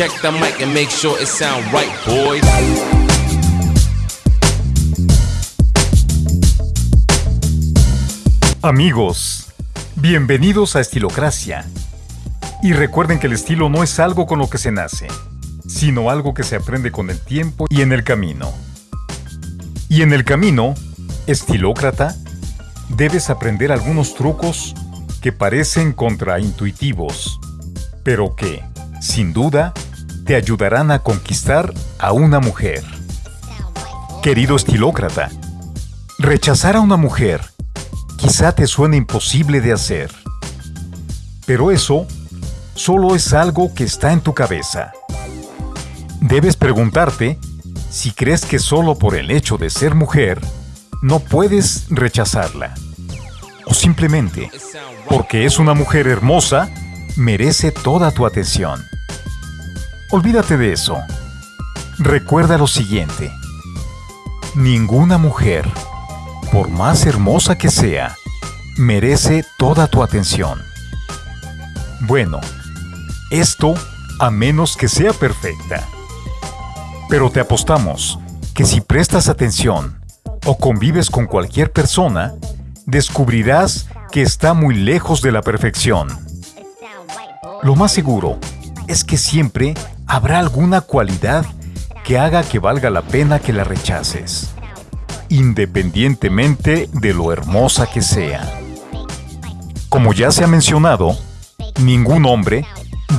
Check the mic and make sure it sound right, boys. Amigos, bienvenidos a Estilocracia. Y recuerden que el estilo no es algo con lo que se nace, sino algo que se aprende con el tiempo y en el camino. Y en el camino, estilócrata, debes aprender algunos trucos que parecen contraintuitivos, pero que, sin duda, te ayudarán a conquistar a una mujer. Querido estilócrata, rechazar a una mujer quizá te suene imposible de hacer, pero eso solo es algo que está en tu cabeza. Debes preguntarte si crees que solo por el hecho de ser mujer no puedes rechazarla. O simplemente, porque es una mujer hermosa, merece toda tu atención. Olvídate de eso. Recuerda lo siguiente. Ninguna mujer, por más hermosa que sea, merece toda tu atención. Bueno, esto a menos que sea perfecta. Pero te apostamos que si prestas atención o convives con cualquier persona, descubrirás que está muy lejos de la perfección. Lo más seguro es que siempre habrá alguna cualidad que haga que valga la pena que la rechaces, independientemente de lo hermosa que sea. Como ya se ha mencionado, ningún hombre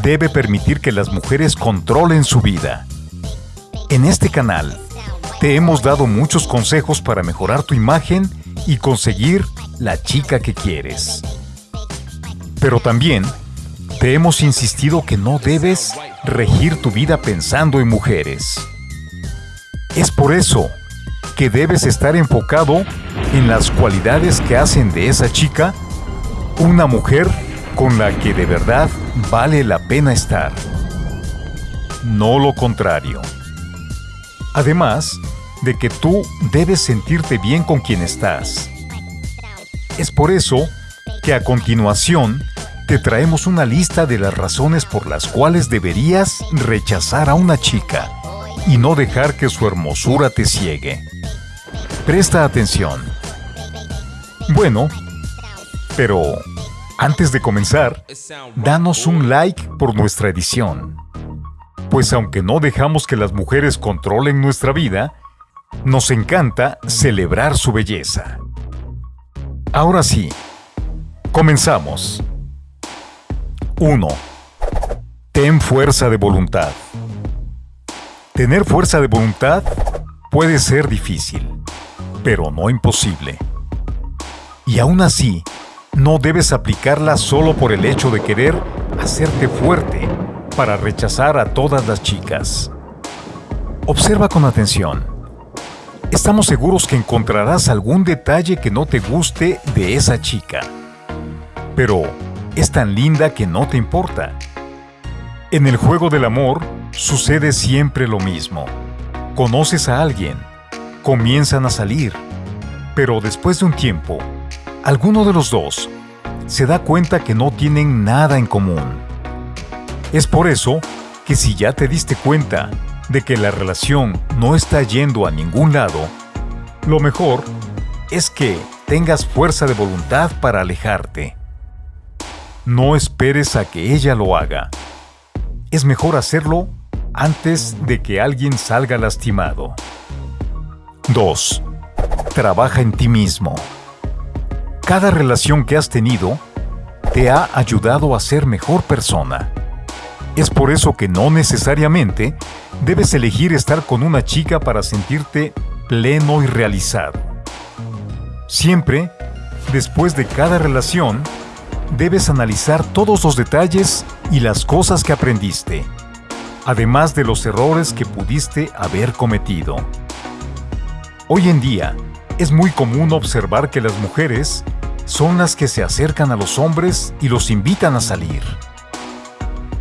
debe permitir que las mujeres controlen su vida. En este canal, te hemos dado muchos consejos para mejorar tu imagen y conseguir la chica que quieres. Pero también te hemos insistido que no debes regir tu vida pensando en mujeres. Es por eso que debes estar enfocado en las cualidades que hacen de esa chica una mujer con la que de verdad vale la pena estar. No lo contrario. Además de que tú debes sentirte bien con quien estás. Es por eso que a continuación te traemos una lista de las razones por las cuales deberías rechazar a una chica y no dejar que su hermosura te ciegue. Presta atención. Bueno, pero antes de comenzar, danos un like por nuestra edición. Pues aunque no dejamos que las mujeres controlen nuestra vida, nos encanta celebrar su belleza. Ahora sí, comenzamos. 1. Ten fuerza de voluntad. Tener fuerza de voluntad puede ser difícil, pero no imposible. Y aún así, no debes aplicarla solo por el hecho de querer hacerte fuerte para rechazar a todas las chicas. Observa con atención. Estamos seguros que encontrarás algún detalle que no te guste de esa chica. Pero es tan linda que no te importa. En el juego del amor sucede siempre lo mismo. Conoces a alguien, comienzan a salir, pero después de un tiempo, alguno de los dos se da cuenta que no tienen nada en común. Es por eso que si ya te diste cuenta de que la relación no está yendo a ningún lado, lo mejor es que tengas fuerza de voluntad para alejarte. No esperes a que ella lo haga. Es mejor hacerlo antes de que alguien salga lastimado. 2. Trabaja en ti mismo. Cada relación que has tenido te ha ayudado a ser mejor persona. Es por eso que no necesariamente debes elegir estar con una chica para sentirte pleno y realizado. Siempre, después de cada relación, debes analizar todos los detalles y las cosas que aprendiste, además de los errores que pudiste haber cometido. Hoy en día, es muy común observar que las mujeres son las que se acercan a los hombres y los invitan a salir.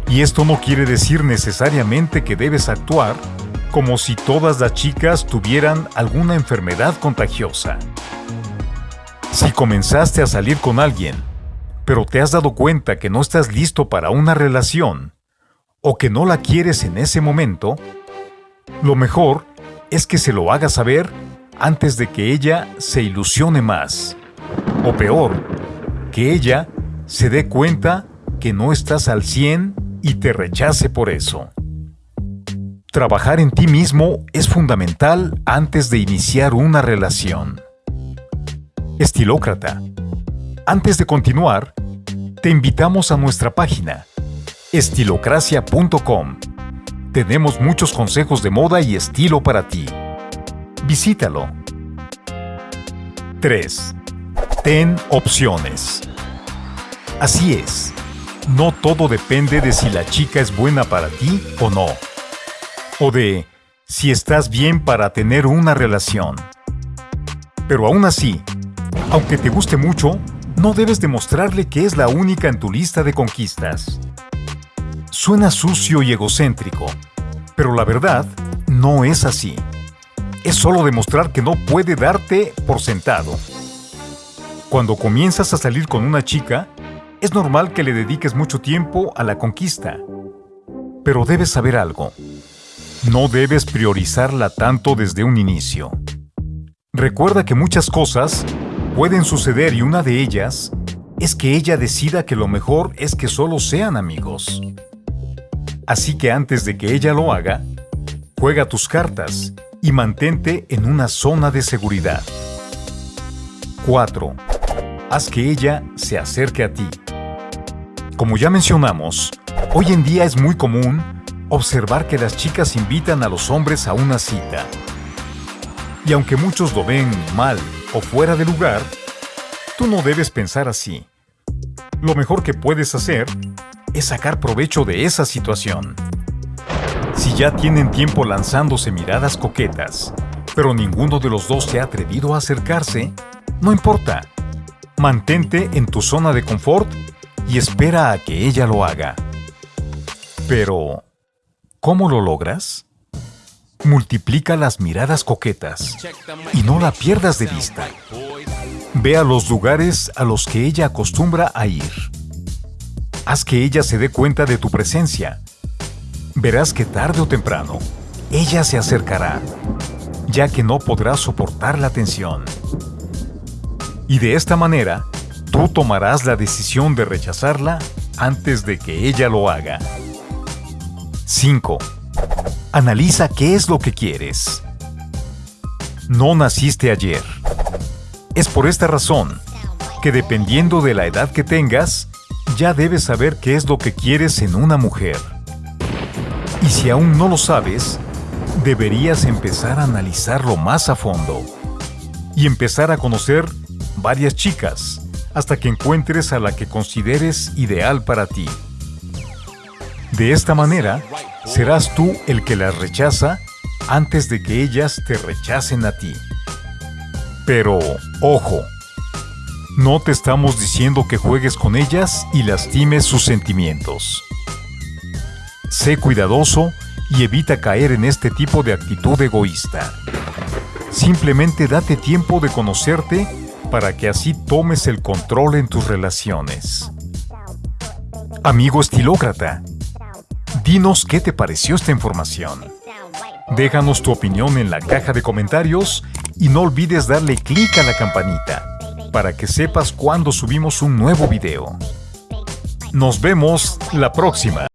Y esto no quiere decir necesariamente que debes actuar como si todas las chicas tuvieran alguna enfermedad contagiosa. Si comenzaste a salir con alguien, pero te has dado cuenta que no estás listo para una relación, o que no la quieres en ese momento, lo mejor es que se lo hagas saber antes de que ella se ilusione más. O peor, que ella se dé cuenta que no estás al 100 y te rechace por eso. Trabajar en ti mismo es fundamental antes de iniciar una relación. Estilócrata. Antes de continuar, te invitamos a nuestra página estilocracia.com. Tenemos muchos consejos de moda y estilo para ti. Visítalo. 3. Ten opciones. Así es, no todo depende de si la chica es buena para ti o no o de si estás bien para tener una relación. Pero aún así, aunque te guste mucho, no debes demostrarle que es la única en tu lista de conquistas. Suena sucio y egocéntrico, pero la verdad no es así. Es solo demostrar que no puede darte por sentado. Cuando comienzas a salir con una chica, es normal que le dediques mucho tiempo a la conquista. Pero debes saber algo. No debes priorizarla tanto desde un inicio. Recuerda que muchas cosas pueden suceder y una de ellas es que ella decida que lo mejor es que solo sean amigos. Así que antes de que ella lo haga, juega tus cartas y mantente en una zona de seguridad. 4. Haz que ella se acerque a ti. Como ya mencionamos, hoy en día es muy común observar que las chicas invitan a los hombres a una cita. Y aunque muchos lo ven mal o fuera de lugar, tú no debes pensar así. Lo mejor que puedes hacer es sacar provecho de esa situación. Si ya tienen tiempo lanzándose miradas coquetas, pero ninguno de los dos se ha atrevido a acercarse, no importa. Mantente en tu zona de confort y espera a que ella lo haga. Pero, ¿Cómo lo logras? Multiplica las miradas coquetas y no la pierdas de vista. Ve a los lugares a los que ella acostumbra a ir. Haz que ella se dé cuenta de tu presencia. Verás que tarde o temprano, ella se acercará, ya que no podrá soportar la tensión. Y de esta manera, tú tomarás la decisión de rechazarla antes de que ella lo haga. 5. Analiza qué es lo que quieres. No naciste ayer. Es por esta razón que dependiendo de la edad que tengas, ya debes saber qué es lo que quieres en una mujer. Y si aún no lo sabes, deberías empezar a analizarlo más a fondo y empezar a conocer varias chicas hasta que encuentres a la que consideres ideal para ti. De esta manera, serás tú el que las rechaza antes de que ellas te rechacen a ti. Pero, ojo, no te estamos diciendo que juegues con ellas y lastimes sus sentimientos. Sé cuidadoso y evita caer en este tipo de actitud egoísta. Simplemente date tiempo de conocerte para que así tomes el control en tus relaciones. Amigo estilócrata, Dinos qué te pareció esta información. Déjanos tu opinión en la caja de comentarios y no olvides darle clic a la campanita para que sepas cuando subimos un nuevo video. Nos vemos la próxima.